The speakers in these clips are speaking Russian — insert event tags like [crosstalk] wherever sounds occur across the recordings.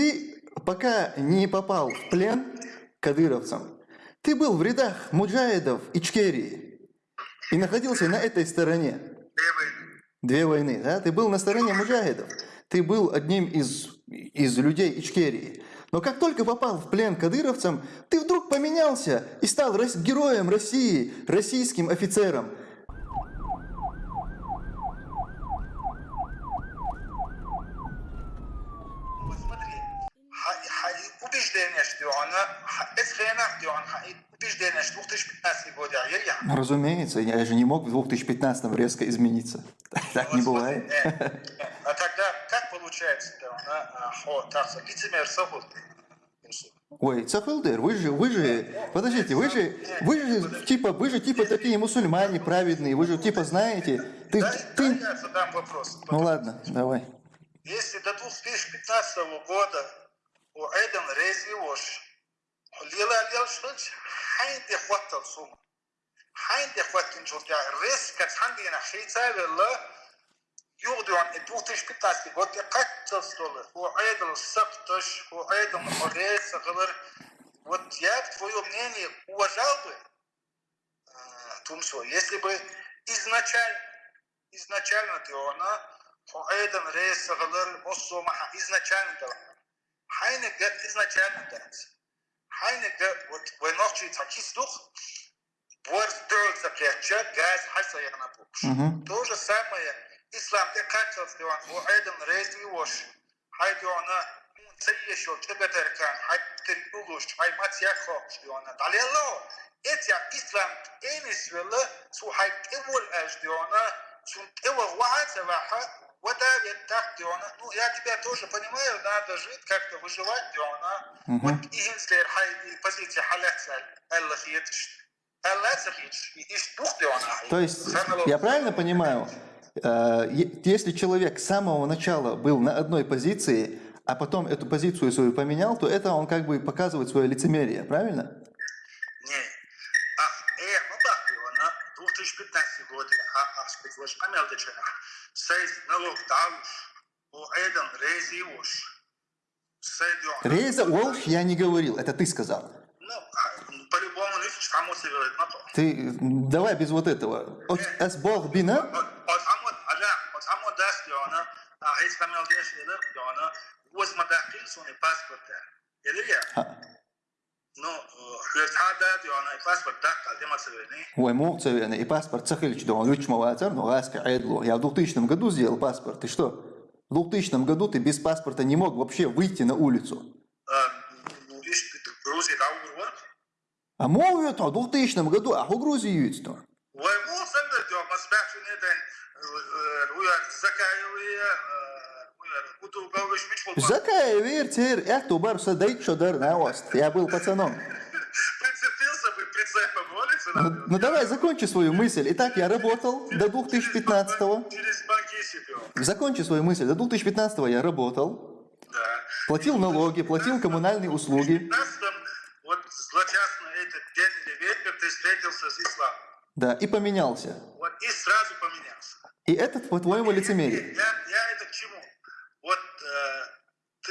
Ты пока не попал в плен кадыровцам, ты был в рядах муджаидов Ичкерии и находился на этой стороне. Две войны. Две войны, да? Ты был на стороне муджахидов. Ты был одним из, из людей Ичкерии. Но как только попал в плен кадыровцам, ты вдруг поменялся и стал героем России, российским офицером. Вот смотри, ха- ха- убеждение, что она, ха- это хрена, что он, ха- убеждение, что 2015 год, я. Ну, Разумеется, я же не мог в 2015 резко измениться. [laughs] Так не Вот смотри, бывает. э, А тогда как получается, что она, а, хо, так лицемер сахут? Ой, Цахалдер, вы же, вы же, подождите, вы же, вы же типа, вы же типа такие мусульмане праведные, вы же типа знаете, ты, ты, я задам вопрос. ну ладно, давай. Если до 2015 года у Эден Рези Вош, Лила Лил Швич, Хайн де Хваттал Сума, Хайн де Хваттин Журдя, Рез Кацхандина Хейца Вилла, يوضعون 2015 год я как столы, у Эден Сапташ, у Эден Орез, вот я, твое мнение, уважал бы, Тумсо, если бы изначально, изначально ты она, Эден Рез, Моссо Маха, изначально да, Хайне гад изначально да, Хайне гад, вот вы ночи такис дух, Борс дёрл запряча, газ хаса я на Мгм. То же самое, ислам де качал сделан, у Эден Рез и Вош, Хайде она, Цеешо, Чебетеркан, Хай Теркулуш, Хай Матьяхо, Шпиона, Далело, эти ислам энис вела, су Хай Эвол Эждиона, су Эвол Ваацеваха, вода так Диона, ну я тебя тоже понимаю, надо жить, как-то выживать Диона. Вот и Хинслер Хай и позиция Дух Диона. То есть, я правильно понимаю, э, если человек с самого начала был на одной позиции, а потом эту позицию свою поменял, то это он как бы показывает свое лицемерие, правильно? Не. Так Диона, 2015 год, спецвош, помял дечена. Сейс налог дауш, у Эден Рези Вош. Сейдиона. Рейза Уолш я не говорил, это ты сказал. Ну, по-любому. Ты давай без вот этого. Эс Бог бина, а Рейс помял деш, Диона, воз мадахил суни паспорта. Или я? А, Ну, хлертада Диона, паспорт даккал, демасывайни. ой, муцевены, и паспорт цахильч, да он вачмаватер, но ласка айдло. Я в 2000 году сделал паспорт, ты что? В 2000 году ты без паспорта не мог вообще выйти на улицу. Иш, Грузия даур А мол, это в 2000 году, а у Грузии есть то. ومو سنة جو مصباح شنيدن ويا زكايا ويا ويا Какая верьте, я тубар что дар на ост. Я был пацаном. Прицепился бы прицепом улицы. Ну, ну давай, закончи свою мысль. Итак, я работал до 2015-го. Закончи свою мысль. До 2015-го я работал. Да. Платил налоги, платил коммунальные услуги. В вот злочастный этот день ветер ты встретился с исламом. Да, и поменялся. Вот и сразу поменялся. И этот по-твоему, лицемерие. Я,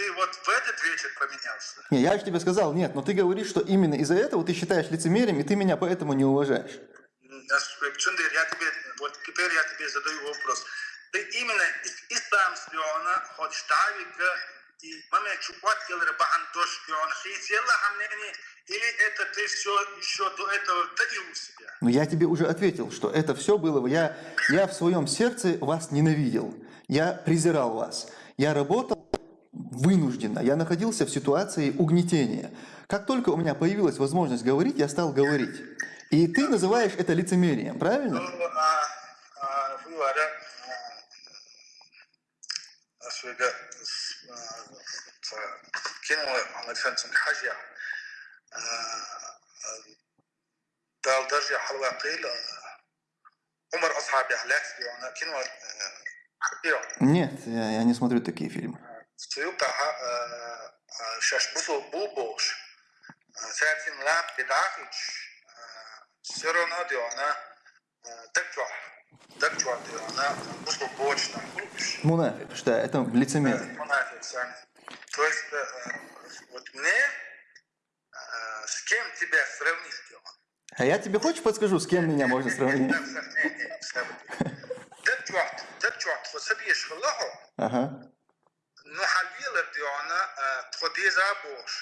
ты вот в этот вечер поменялся. Не, я же тебе сказал, нет, но ты говоришь, что именно из-за этого ты считаешь лицемерием, и ты меня поэтому не уважаешь. Чундер, я тебе, вот теперь я тебе задаю вопрос. Ты именно ислам слеона, хоть штавика, и маме чупат келер баан тош слеона, хейсела хамнени, или это ты все еще до этого таил у себя? Но я тебе уже ответил, что это все было... Я, я в своем сердце вас ненавидел. Я презирал вас. Я работал вынужденно. Я находился в ситуации угнетения. Как только у меня появилась возможность говорить, я стал говорить. И ты называешь это лицемерием, правильно? Ну, а, а, вы говоря, а, свега, с- а, ц- кинула Александр Хаджа, а, а, дал даже حلوقيل عمر أصحابي أهلاك أنا كنوا حقيقة Нет, я, я не смотрю такие фильмы. سيوقع شاش بصو بوبوش ساتين لاب بداخل سيرونا ديونا دكتور دكتور ديونا بصو بوش نحوش Мунафик, что это лицемерие. منافق سان То есть, э, вот мне, э, с кем тебя сравнить, Дион? А я тебе хочешь подскажу, с кем меня можно сравнить? دبجوعت دبجوعت فسبيش خلاحو Ага. نحليل ديونا تخديزا بوش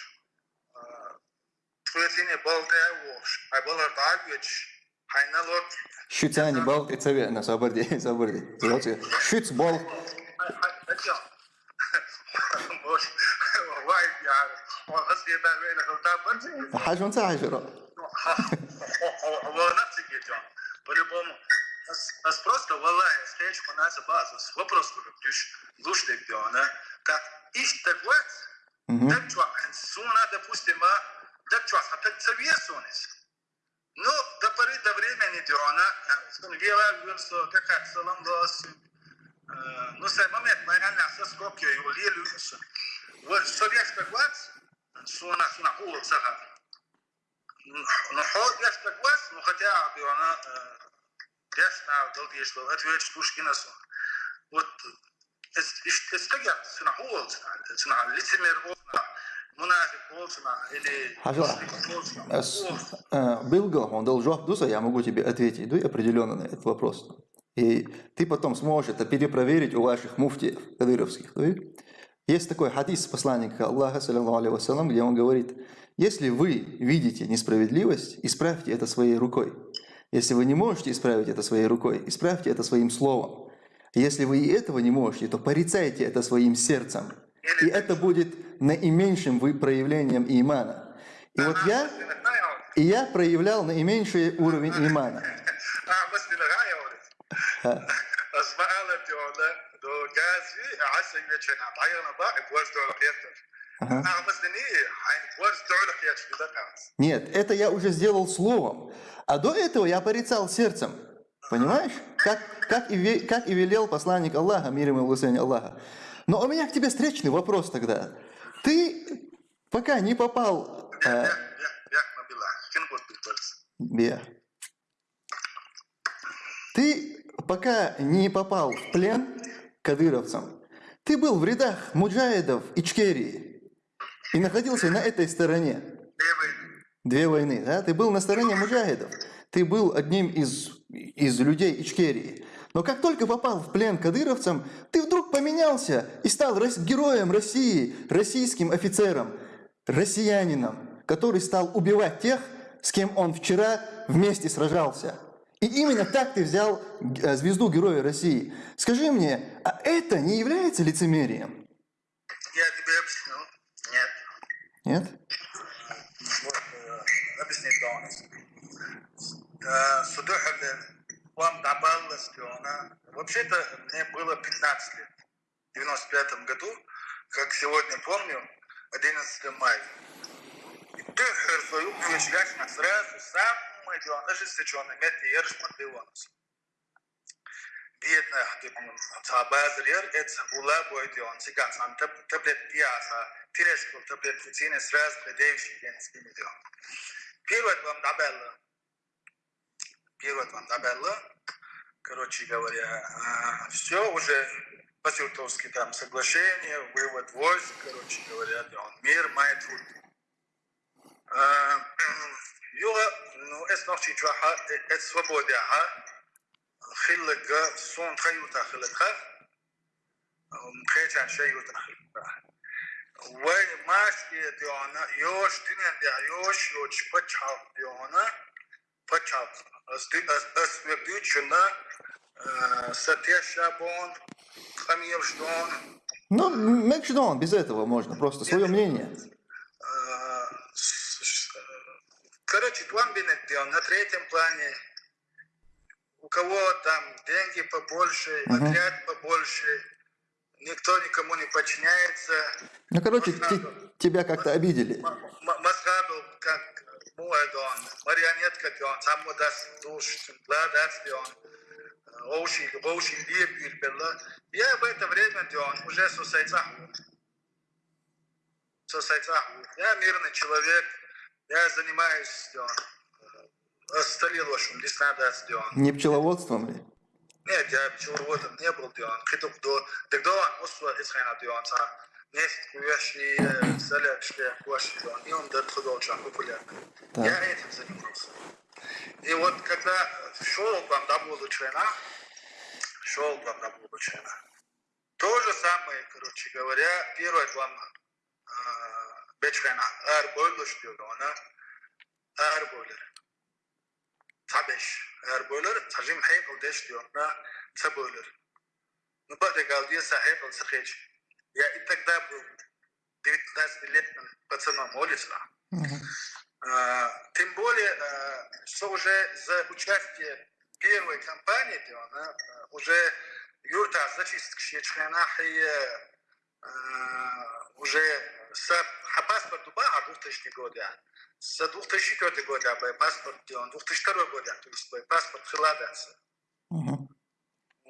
تخويتيني بلدا ووش اي بلر داغويتش حينا لوت Şütsani bal etseve sabırdi sabırdi. Zolçu. Şüts bol. بوش وايد يعرف وقصدي ما بين الغلطان Hajun sa hajro. هو نفسك يا جون по-любому нас, нас просто валая встреч по нас базу вопрос лишь лучше диона как iztekot, mm-hmm. degčuāns sunā, допустимо, degčuās, tad saviesunis. Но до поры до времени она Тунгела Гюрсо, как Салам Дос, ну, сай момент, наверное, со Скопья и Ули Люсо. Вот советский глаз, суна, суна, улсага. Но ход яшка глаз, ну, хотя бы она, ясно, долгие шло, ответ Пушкина суна. Вот أول سنع لتمر أول منافق أول سنع اللي Был гол, он дал жох дуса, я могу тебе ответить дуй определенно на этот вопрос. И ты потом сможешь это перепроверить у ваших муфтиев кадыровских. дуй. Есть такой хадис посланника Аллаха, саллиллаху алейхи вассалам, где он говорит, если вы видите несправедливость, исправьте это своей рукой. Если вы не можете исправить это своей рукой, исправьте это своим словом. Если вы и этого не можете, то порицайте это своим сердцем. И это будет наименьшим вы проявлением имана. И вот я, и я проявлял наименьший уровень имана. А. Нет, это я уже сделал словом, а до этого я порицал сердцем. Понимаешь? Как, как, и, как и велел посланник Аллаха, мир ему и благословение Аллаха. Но у меня к тебе встречный вопрос тогда. Ты пока не попал... Э. Ты пока не попал в плен кадыровцам, ты был в рядах муджаидов и чкерии и находился на этой стороне. Две войны. Две войны, да? Ты был на стороне муджаидов. Ты был одним из из людей Ичкерии. Но как только попал в плен кадыровцам, ты вдруг поменялся и стал героем России, российским офицером, россиянином, который стал убивать тех, с кем он вчера вместе сражался. И именно так ты взял э, звезду Героя России. Скажи мне, а это не является лицемерием? Я тебе объясню. Нет. Нет? Вот, э, объяснить должен. Вам добавилось, она... Вообще-то мне было 15 лет. В 95 году, как сегодня помню, 11 мая. И ты свою увечляешь сразу самый главный, ожесточенный метод ерш подбивался. Бедная, табазрер, это ула бойди он, сиган, сам таблет пьяса, пирешку, таблет футины, сразу предевший день с ними делал. Первое вам добавило, первое вам добавило, короче говоря, а, все уже по-сютовски там соглашение, вывод войск, короче говоря, он мир, мает а, [clears throat] Юга, ну, эс ночи чуаха, э, эс свободяха, хиллага, сон хаюта хиллага, мхэчан шаюта хиллага. Вай маш диона, ёш динен диа, ёш ёч пачав диона, почав а освітлена а, а статья Шабон, Хамьевшдон. Ну, Мекшдон, без этого можно, просто свое мнение. Короче, план Бенеддион на третьем плане. У кого там деньги побольше, uh-huh. отряд побольше, никто никому не подчиняется. Ну, короче, тебя как-то обидели. Масхаду как Муэдон, марионетка Дион, сам даст душ, даст Дион, Оуши, Оуши, Либиль, Я в это время Дион уже сосайцаху. Сосайцаху. Я мирный человек, я занимаюсь Дион. Осталил вашим, лесна даст Дион. Не пчеловодством ли? Нет, я пчеловодом не был, дион. Кидук до... Тогда он усва исхайна, дион, neft kujashë selef shpe kuashë i unë dhe të dolçan bu kulak. Ja etim zë një prosë. И вот когда шел к вам до Булычина, шел к вам до Булычина, то же самое, короче говоря, первая глава Beçkena Erbolur diyor ona. Erbolur. Tabeş. Erbolur. Tajim heykul deş diyor ona. Tabolur. Nubade galdiye sahip ol sıkıcı. Я и тогда был 19 лет пацаном Олиса. Угу. А, тем более, а, что уже за участие первой кампании она а, уже юрта зачистка и э, а, уже с паспорт Дубая 2000 года, с 2004 года был паспорт, 2002 года, то есть паспорт Хиладаса. Угу.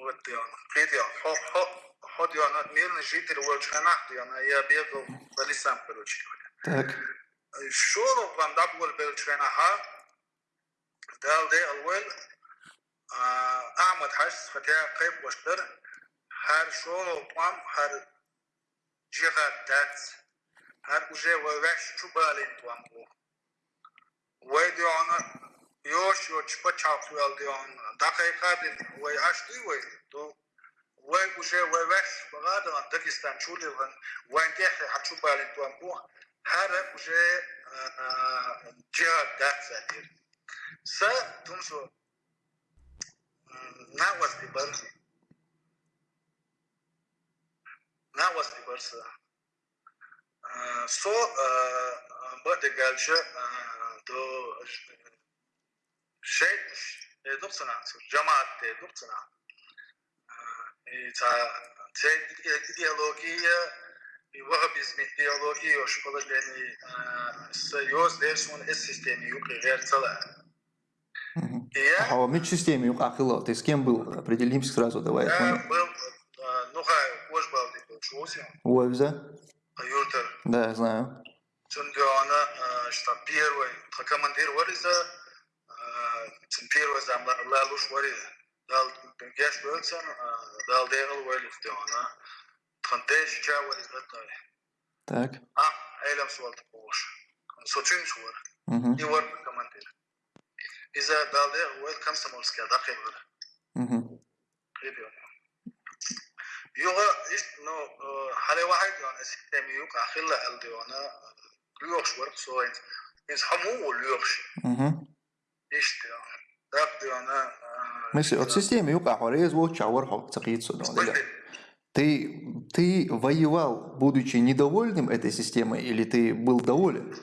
Вот где он. Где он? Хо, хо, хо, где он, мирный житель Волчана, где он, я бегал по лесам, короче говоря. Так. شغل قام دبول بالشينها دال دي اول احمد حش فتاة قيب وشتر هر شغل قام هر جهة دات هر وجه ووش چوبالين توام بو ويدي انا يوشيو تشبا تشاوخ ويالديون دقيقة دين ويعشتي ويدو وين وجه ويوش دکستان چولی شولي وين وين تيحي حتشوبا لنتوان بوخ هر وجه جهاد دات ساتير سا تمشو ناوز دي برسي ناوز دي برسي سو بدي قالش دو şey e, dur sanatı, cemaatte dur sanatı. E, ta, te ideolojiye и выгобизме идеологии уж положение союз дешмон из системы юг рецела. А в медсистеме юг ахило, ты с кем был? Определимся сразу, давай. Я был, ну хай, уж был, ты был, чувствовал? Уэвза. Юртер. Да, знаю. Чундиона, что первый, командир Уэвза, پیرۆز ئەملاڵش وەری گەش بچەن داڵدێڵ وەلفتەوەە تخندێش چاوەری دەتەوێ Так. А, элем суалты болуш. Сочин суар. И вар командир. إذا دالي ويل كمسمولسكي داخل غير. غير يوغا إنه حالي واحد يعني سيستم يوقع خلا قلدي وأنا ليوغش ورق سوين. إنس حمو وليوغش. إيش يعني. Мысли от системы юка хорез во чавар хокцакит судон. Ты, ты воевал, будучи недовольным этой системой, или ты был доволен?